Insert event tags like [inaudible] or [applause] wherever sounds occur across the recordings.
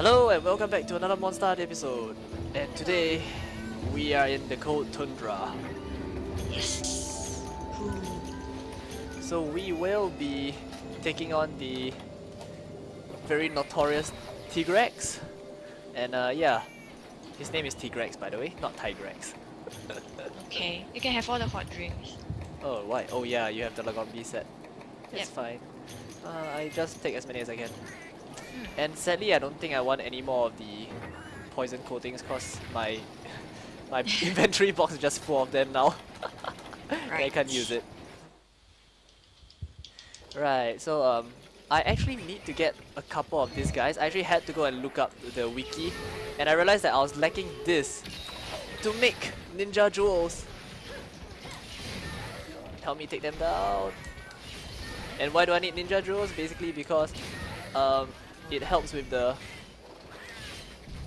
Hello and welcome back to another Monster episode. And today we are in the cold tundra. Yes. So we will be taking on the very notorious Tigrex. And uh, yeah, his name is Tigrex by the way, not Tigrex. [laughs] Okay, you can have all the hot drinks. Oh, why? Oh yeah, you have the Lagombi set. It's Yep. fine. Uh, I just take as many as I can. And sadly, I don't think I want any more of the poison coatings because my [laughs] my [laughs] inventory box is just full of them now. [laughs] I can't use it. Right, so um, I actually need to get a couple of these guys. I actually had to go and look up the wiki, and I realized that I was lacking this to make ninja jewels. Help me take them down. And why do I need ninja jewels? Basically because um, it helps with the.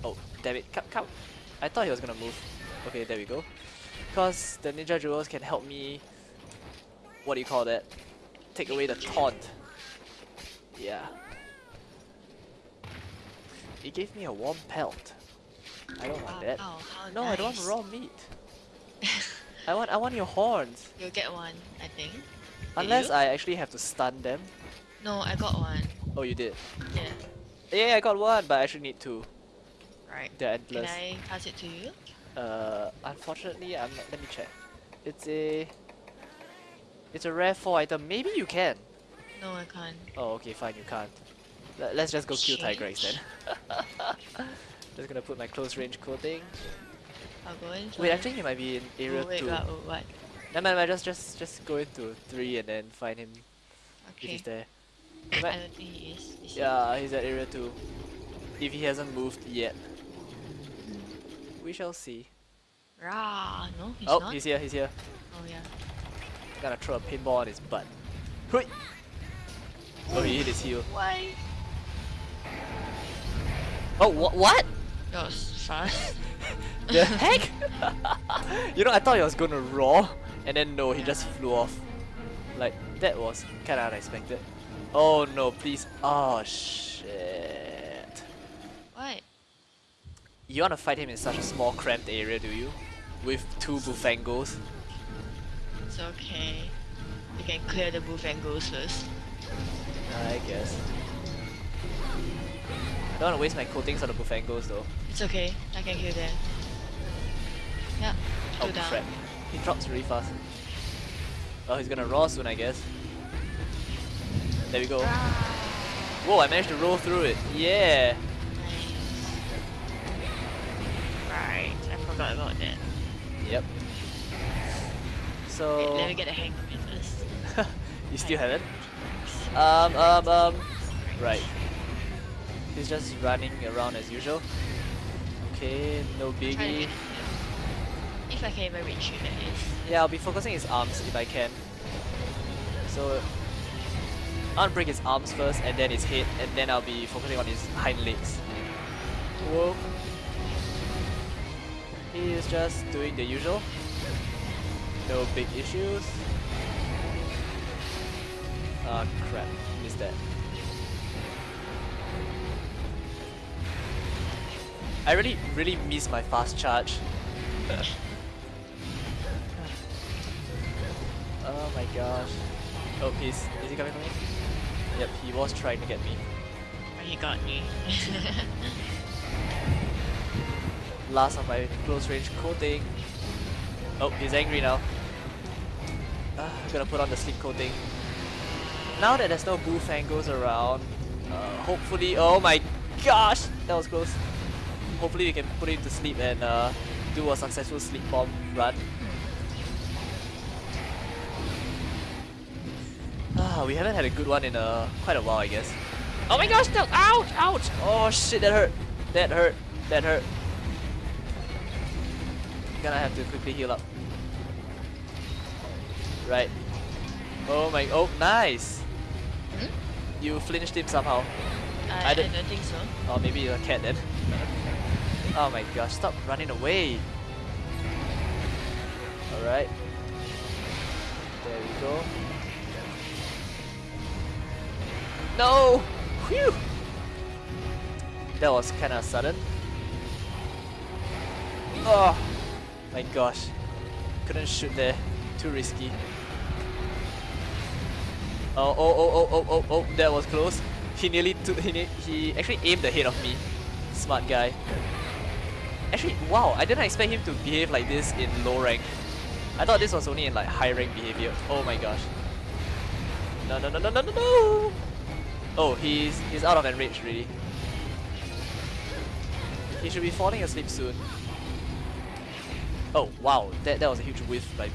Oh, damn it! Come, come! I thought he was gonna move. Okay, there we go. Because the ninja jewels can help me. What do you call that? Take away the taunt. Yeah. It gave me a warm pelt. I don't want that. Oh, how No, I don't want raw meat. [laughs] I want I want your horns. You'll get one, I think. Did Unless you? I actually have to stun them. No, I got one. Oh, you did. Yeah. Yeah, I got one, but I actually need two. Right. They're Can. I pass it to you? Uh, unfortunately, I'm not. Let me check. It's a. It's a rare four item. Maybe you can. No, I can't. Oh, okay, fine. You can't. Let- Let's just go kill Tigrex Change. then. [laughs] just gonna put my close range coating. I'll go in. Wait, actually, he might be in area oh, wait, two. what, what? No, no, no, just, just, just go into three and then find him if Okay. he's there. I don't think he is. is he? Yeah, he's at area 2. If he hasn't moved yet. We shall see. Rah, no, he's oh, not. he's here, he's here. Oh yeah. Gotta throw a pinball on his butt. Hui! Oh, he hit his heel. Why? Oh, wha- what? That was fast. [laughs] The [laughs] heck? [laughs] you know, I thought he was gonna roar, and then no, he just flew off. Like, that was kinda unexpected. Oh no, please. Oh shit. what? You wanna fight him in such a small cramped area, do you? With two Bufangos? It's okay. You can clear the goes first. I guess. I don't wanna waste my coatings on the Bufangos though. It's okay. I can kill them. Yeah. Two Oh down. crap. He drops really fast. Oh, he's gonna roar soon, I guess. There we go. Whoa, I managed to roll through it. Yeah! Right, I forgot about that. Yep. So... let me get the hang of it first. [laughs] you still haven't? Um, um, um... Right. He's just running around as usual. Okay, no Try to get biggie. If I can even reach you, that is. Yeah, I'll be focusing his arms if I can. So, I'll break his arms first and then his head, and then I'll be focusing on his hind legs. Whoa. He is just doing the usual. No big issues. Ah crap, missed that. I really, really miss my fast charge. [laughs] Oh my gosh. Oh, he's is he coming for me? Yep, he was trying to get me. But he got me. [laughs] Last of my close range coating. Oh, he's angry now. Ah, I'm gonna put on the sleep coating. Now that there's no Bufangos around, uh, hopefully, oh my gosh, that was close. Hopefully we can put him to sleep and uh, do a successful sleep bomb run. Ah, we haven't had a good one in uh, quite a while, I guess. Oh my gosh, no! Ouch! Ouch! Oh shit, that hurt! That hurt! That hurt! Gonna have to quickly heal up. Right. Oh my, oh, nice! Hmm? You flinched him somehow. I, I I, don't- don't think so. Or maybe you're a cat then. oh my gosh, stop running away! Alright. There we go. No! Whew! That was kinda sudden. Oh my gosh. Couldn't shoot there. Too risky. Oh, oh, oh, oh, oh, oh, oh, that was close. He nearly took, he, he actually aimed ahead of me. Smart guy. Actually, wow, I didn't expect him to behave like this in low rank. I thought this was only in like high rank behavior. Oh my gosh. No, no, no, no, no, no, no! Oh, he's, he's out of enrage really. He should be falling asleep soon. Oh, wow, that, that was a huge whiff by me.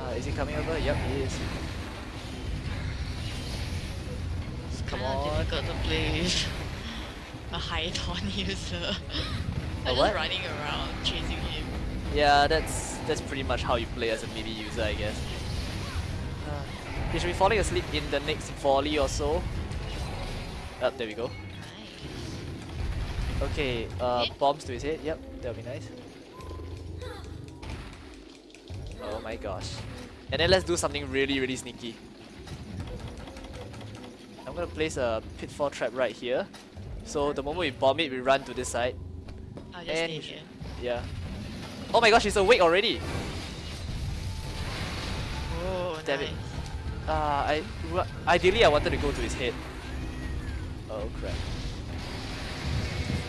Uh, is he coming over? Yep, he is. It's Come kinda on. difficult to play [laughs] a high taunt [laughs] user. I'm what? running around chasing him. Yeah, that's that's pretty much how you play as a melee user, I guess. Uh, he should be falling asleep in the next volley or so. Up, there we go. Okay, uh, bombs to his head. Yep, that'll be nice. Oh my gosh. And then let's do something really, really sneaky. I'm gonna place a pitfall trap right here. So the moment we bomb it, we run to this side. I'll just And stay here. Yeah. Oh my gosh, he's awake already! Oh, Damn nice. it. Uh, I ideally I wanted to go to his head. Oh crap.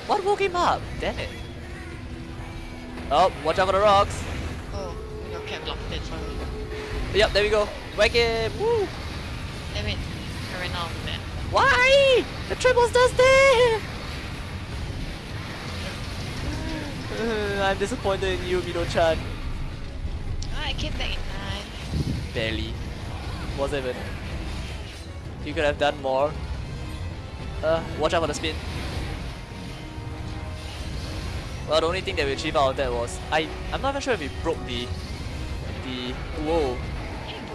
What woke him up? Damn it. Oh, watch out for the rocks. Oh, your cat blocked it for me. Yep, there we go. Whack him. Woo. Damn it. I ran out of the map. Why? The triples does there. [laughs] I'm disappointed in you, Mido-chan. Ah, I came back in time. Barely. Wasn't even. You could have done more. Uh, watch out for the spin. Well, the only thing that we achieved out of that was I. I'm not even sure if he broke the the whoa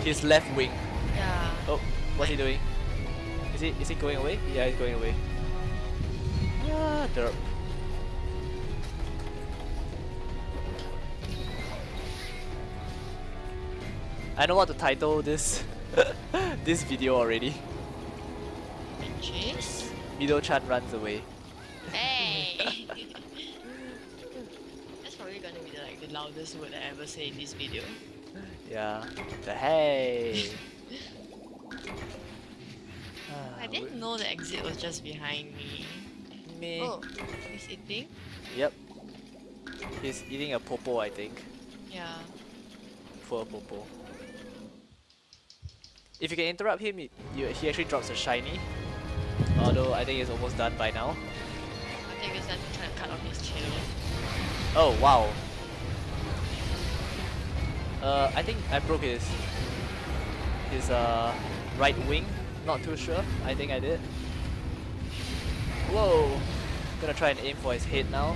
his left wing. Yeah. Oh, what's he doing? Is he is he going away? Yeah, he's going away. Ah, derp. I know what to title this [laughs] this video already. Chase? Mido Chan runs away. Hey! [laughs] That's probably gonna be the, like the loudest word I ever say in this video. Yeah. The hey. Ah, I didn't know the exit was just behind me. Me. Oh, he's eating? Yep. He's eating a popo, I think. Yeah. Poor popo. If you can interrupt him, he, you, he actually drops a shiny. Although I think he's almost done by now. I think it's time to cut off his tail. Oh wow. Uh, I think I broke his his uh right wing. Not too sure. I think I did. Whoa. Gonna try and aim for his head now.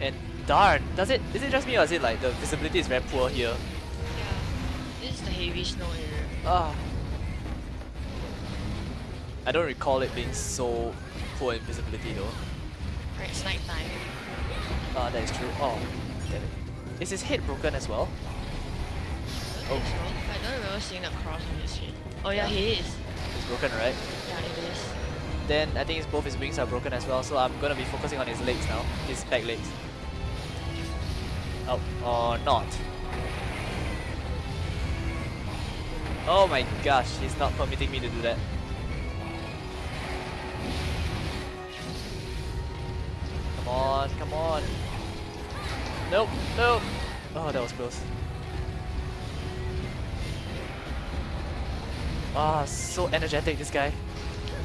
And darn, does it? Is it just me or is it like the visibility is very poor here? Yeah. This is the heavy snow area. Ah. I don't recall it being so poor in visibility though. Right, it's night time. Ah, that is true. Oh, damn it. Is his head broken as well? I don't so. I don't remember seeing a cross on his head. Oh yeah, he is. It's broken, right? Yeah, it is. Then I think both his wings are broken as well, so I'm gonna be focusing on his legs now, his back legs. Oh, or not. Oh my gosh, he's not permitting me to do that. On, come on. Nope, nope. Oh, that was close. Ah, so energetic, this guy.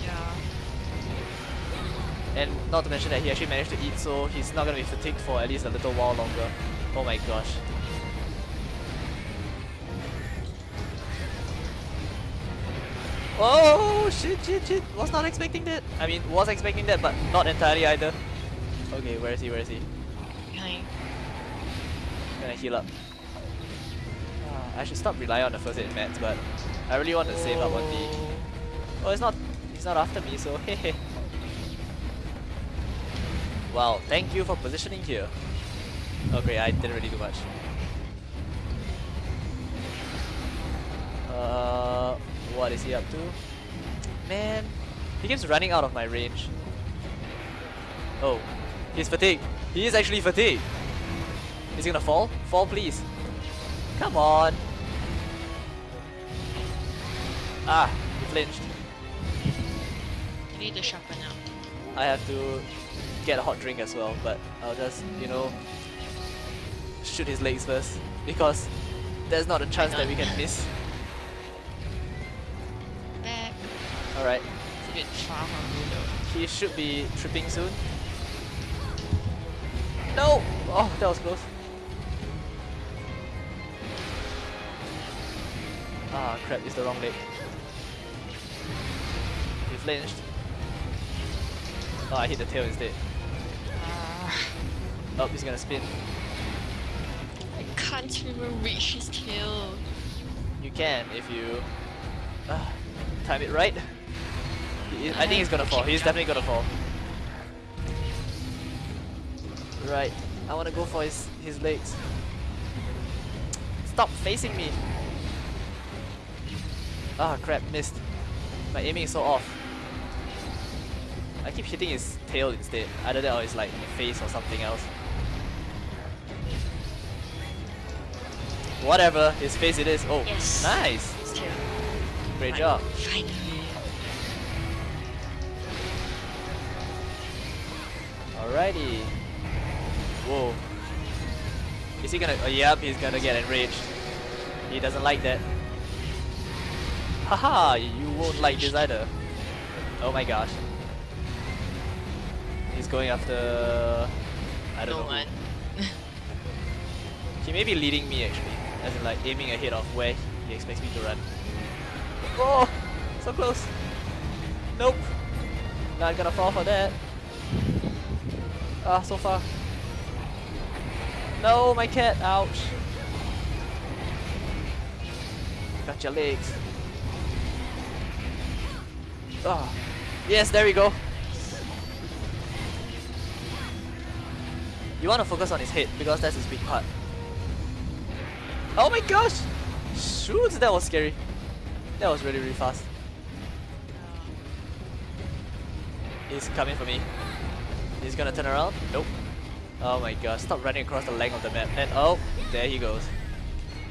Yeah. And not to mention that he actually managed to eat, so he's not gonna be fatigued for at least a little while longer. Oh my gosh. Oh shit shit shit! Was not expecting that. I mean, was expecting that, but not entirely either. Okay, where is he? Where is he? Behind. Gonna heal up. Ah, I should stop relying on the first aid mats, but I really want to save up on the. Oh, it's not. He's not after me, so [laughs] hehe. Wow, thank you for positioning here. Okay, I didn't really do much. Uh, What is he up to? Man, he keeps running out of my range. Oh, he's fatigued. He is actually fatigued. Is he gonna fall? Fall, please. Come on. Ah, he flinched. You need to sharpen up. I have to get a hot drink as well, but I'll just, you know, shoot his legs first because there's not a chance that we can miss. Back. Alright, It's a bit you though. he should be tripping soon. No! Oh, that was close. Ah, crap, it's the wrong leg. He flinched. Oh, I hit the tail instead. Ah, Oh, he's gonna spin. I can't even reach his tail. You can if you uh, time it right. I think he's gonna fall. He's definitely gonna fall. Right. I wanna go for his his legs. Stop facing me. Ah crap, missed. My aiming is so off. I keep hitting his tail instead. Either that or his like face or something else. Whatever, his face it is. Oh, Yes. nice. Great job. Finally. Alrighty. Whoa. Is he gonna? Oh, yep, he's gonna get enraged. He doesn't like that. Haha, you won't like this either. Oh my gosh. He's going after. I don't No know. one. [laughs] He may be leading me actually, as in like aiming ahead of where he expects me to run. Oh, so close. Nope. Not gonna fall for that. Ah, so far. No, my cat. Ouch. Got your legs. Ah, yes, there we go. You want to focus on his head because that's his weak part. Oh my gosh! Shoot, that was scary. That was really, really fast. He's coming for me. He's gonna turn around. Nope. Oh my god, stop running across the length of the map. And oh, there he goes.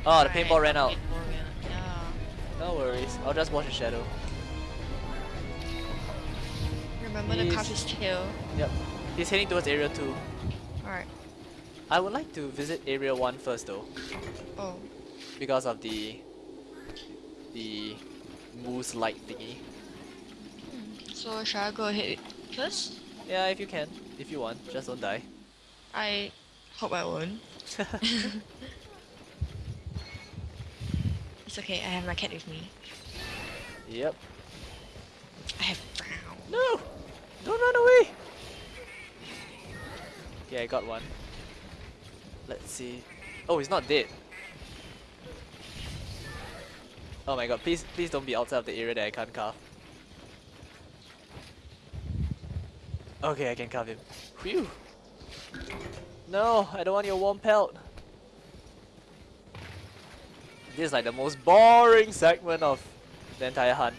Oh, the paintball ran out. Paintball ran out. No worries, I'll just watch the shadow. Remember He's- carve his tail. Yep. He's heading towards area 2. Alright. I would like to visit area 1 first though, Oh. because of the the moose light thingy. Hmm. So shall I go ahead first? Yeah, if you can, if you want, just don't die. I hope I won't. [laughs] It's okay, I have my cat with me. yep. I have Brown. No! Don't run away! Okay, I got one. Let's see. Oh, he's not dead. Oh my god, please please don't be outside of the area that I can't carve. Okay, I can carve him. Phew! No, I don't want your warm pelt. This is like the most boring segment of the entire hunt.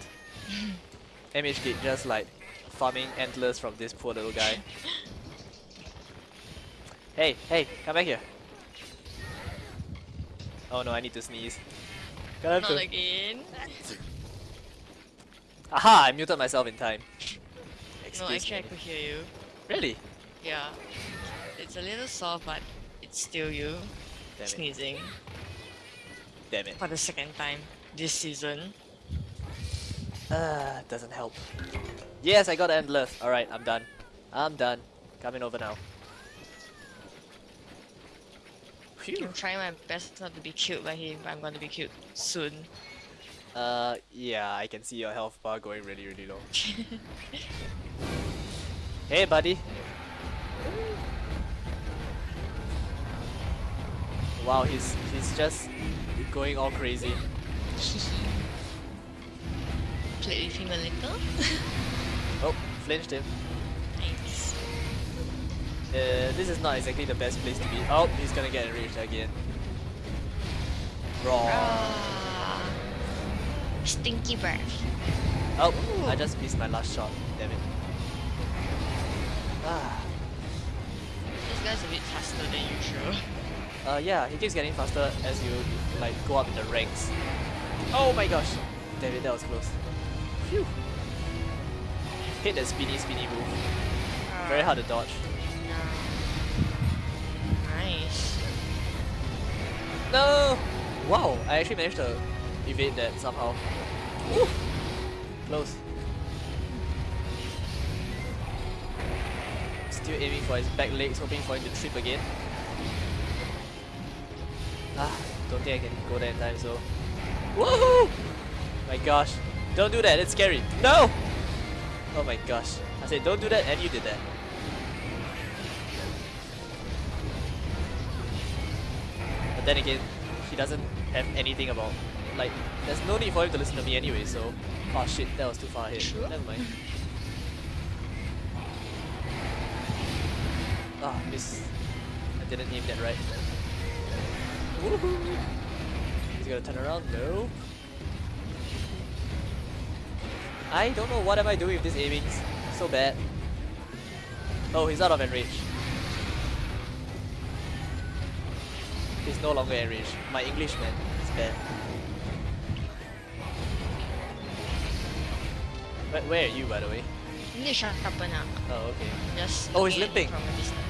[laughs] MHD just like farming antlers from this poor little guy. hey, hey, come back here. Oh no, I need to sneeze. I Not to- again. [laughs] Aha, I muted myself in time. No, Excuse actually I me. could hear you. Really? Yeah. It's a little soft, but it's still you Damn it. sneezing Damn it. for the second time this season. Uh, doesn't help. Yes, I got endless. Alright, I'm done. I'm done. Coming over now. Phew. I'm trying my best not to be killed by him, but I'm going to be killed soon. Uh, yeah, I can see your health bar going really, really low. [laughs] Hey, buddy. Wow, he's he's just going all crazy. [laughs] Played with him a little. [laughs] Oh, flinched him. nice. Uh, this is not exactly the best place to be. Oh, he's gonna get enraged again. Raw. Ah. Stinky breath. Oh, I just missed my last shot. Damn it. Ah. This guy's a bit faster than usual. Uh, yeah, he keeps getting faster as you like go up in the ranks. Oh my gosh! Damn it, that was close. Phew. Hit that spinny spinny move. Very hard to dodge. Nice. No! Wow, I actually managed to evade that somehow. Woo! Close. Still aiming for his back legs, hoping for him to trip again. Ah, don't think I can go there in time, so... Woohoo! My gosh. Don't do that, it's scary. No! Oh my gosh. I said don't do that and you did that. But then again, he doesn't have anything about... Like, there's no need for him to listen to me anyway, so... Oh shit, that was too far ahead. True. Never mind. Ah, miss. I didn't aim that right. Woohoo! He's gonna turn around? No. I don't know what am I doing with this aiming. So bad. Oh, he's out of enrage. He's no longer enraged. My English man is bad. Where, where are you by the way? You need to sharpen. Oh, okay. Just Oh, he's looking at it limping.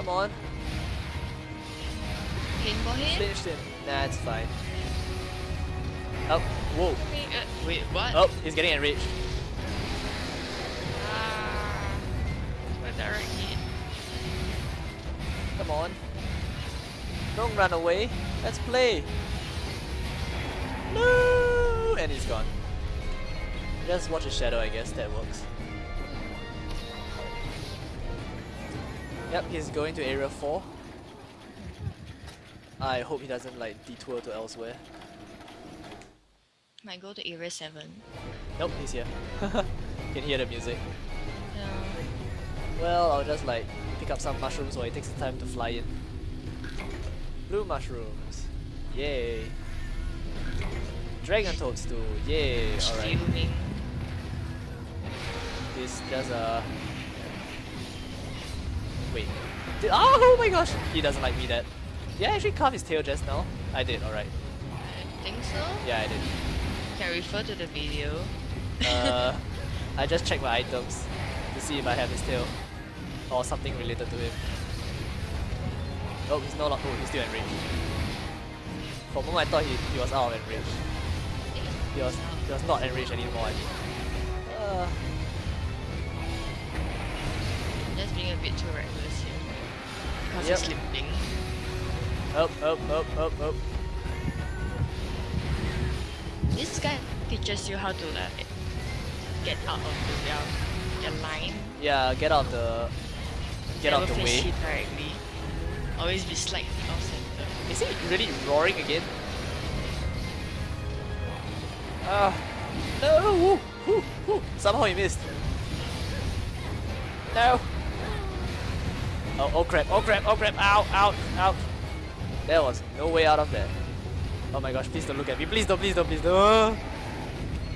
Come on. Paintball him? Finished him. Nah, it's fine. Oh, whoa. Wait, uh, wait, what? Oh, he's getting enraged. Ah, what direct hit? Come on. Don't run away. Let's play. No! And he's gone. Just watch a shadow, I guess. That works. Yep, he's going to area 4. I hope he doesn't like detour to elsewhere. Might go to area 7. Nope, he's here. [laughs] Can hear the music. Yeah. Well, I'll just like pick up some mushrooms while it takes the time to fly in. Blue mushrooms. Yay. Dragon toadstool. Yay. Alright. This does a. Wait. Did, oh my gosh! He doesn't like me that. Did I actually carve his tail just now? I did, alright. I think so. Yeah, I did. Can refer to the video. Uh, I just checked my items to see if I have his tail or something related to him. Oh, he's no longer. Oh, he's still enraged. For a moment, I thought he, he was out of enrage. He was he was not enraged anymore. I think. Uh, Just being a bit too reckless here. Because Yep. he's slipping. up, up, up, up, up. This guy teaches you how to like get out of the their line. Yeah, get out of the get out Never of the way. directly. Always be slightly off center. Is he really roaring again? Ah, no! Woo, woo, woo. Somehow he missed. No! Oh, oh crap, oh crap, oh crap, ow, ow, ow. There was no way out of that. Oh my gosh, please don't look at me. Please don't, please don't, please don't. Oh,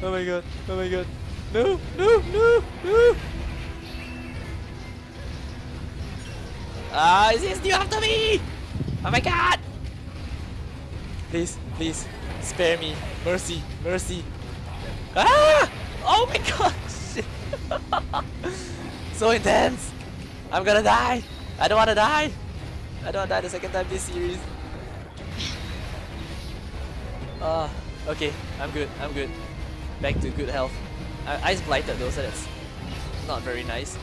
oh my god, oh my god. No, no, no, no! Ah, is he still after me? Oh my god! Please, please, spare me. Mercy, mercy. Ah! Oh my [laughs] god! [laughs] So intense! I'm gonna die! I don't wanna die! I don't wanna die the second time this series. Ah, okay, I'm good, I'm good. Back to good health. I ice blighted though, so that's not very nice.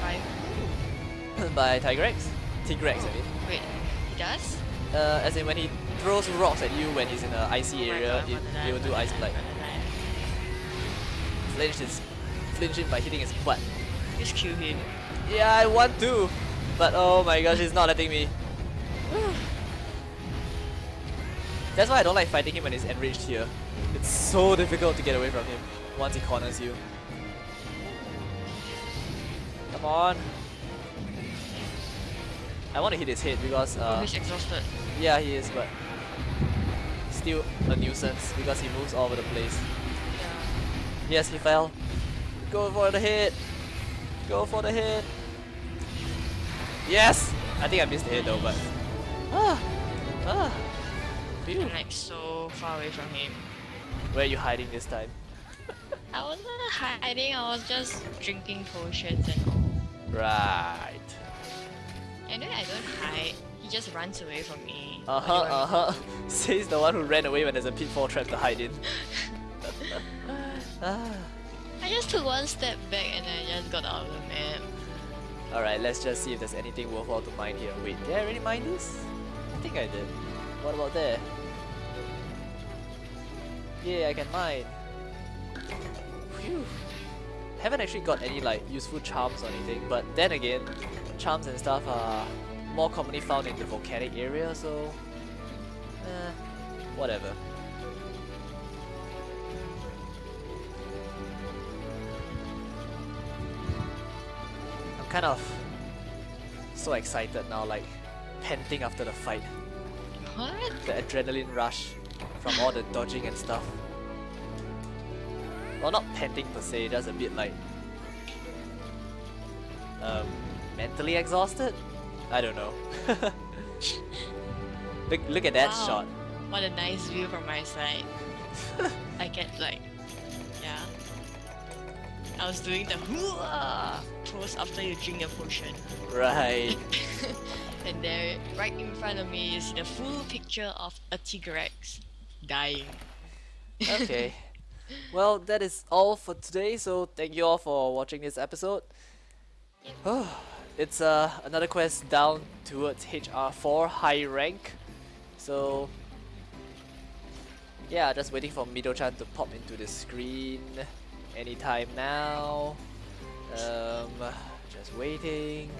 Five. [laughs] By Tigrex? Tigrex, I mean. Wait, he does? Uh, as in when he throws rocks at you when he's in an icy Oh area, God, it, it will do ice blight. Flinch is flinch him by hitting his butt. Kill him. Yeah, I want to, but oh my gosh, he's not letting me. [sighs] That's why I don't like fighting him when he's enraged here. It's so difficult to get away from him once he corners you. Come on. I want to hit his head because oh, uh, he's exhausted. yeah, he is, but still a nuisance because he moves all over the place. Yeah. Yes, he fell. Go for the hit. Go for the hit. Yes! I think I missed the hit though, but ah, ah. Phew. I'm like so far away from him. Where are you hiding this time? I wasn't hiding, I was just drinking potions and all. Right. Anyway, I don't hide. He just runs away from me. Uh What do you huh, uh want huh. [laughs] Says the one who ran away when there's a pitfall trap to hide in. [laughs] [laughs] ah. Just took one step back and I just got out of the map. Alright, let's just see if there's anything worthwhile to mine here. Wait, did I already mine this? I think I did. What about there? Yeah, I can mine. Phew. Haven't actually got any like useful charms or anything, but then again, charms and stuff are more commonly found in the volcanic area, so eh, whatever. Kind of so excited now, like panting after the fight. What? The adrenaline rush from all the dodging and stuff. Well, not panting per se, just a bit like um, mentally exhausted. I don't know. [laughs] look, look at that Wow. shot. What a nice view from my side. [laughs] I get like. I was doing the [laughs] pose after you drink the potion. Right. [laughs] and there, right in front of me is the full picture of a Tigrex dying. okay. [laughs] Well, that is all for today. So thank you all for watching this episode. [sighs] it's uh, another quest down towards HR4 high rank. So yeah, just waiting for Mido-chan to pop into the screen anytime now. Um, just waiting.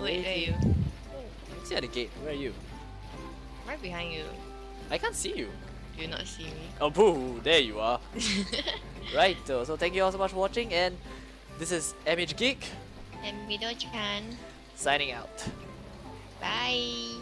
Wait, there you. I see at the gate. Where are you? Right behind you. I can't see you. Do you not see me? Oh, boo! There you are. [laughs] right. So, so thank you all so much for watching, and this is MH Geek and Mido-chan. signing out. Bye.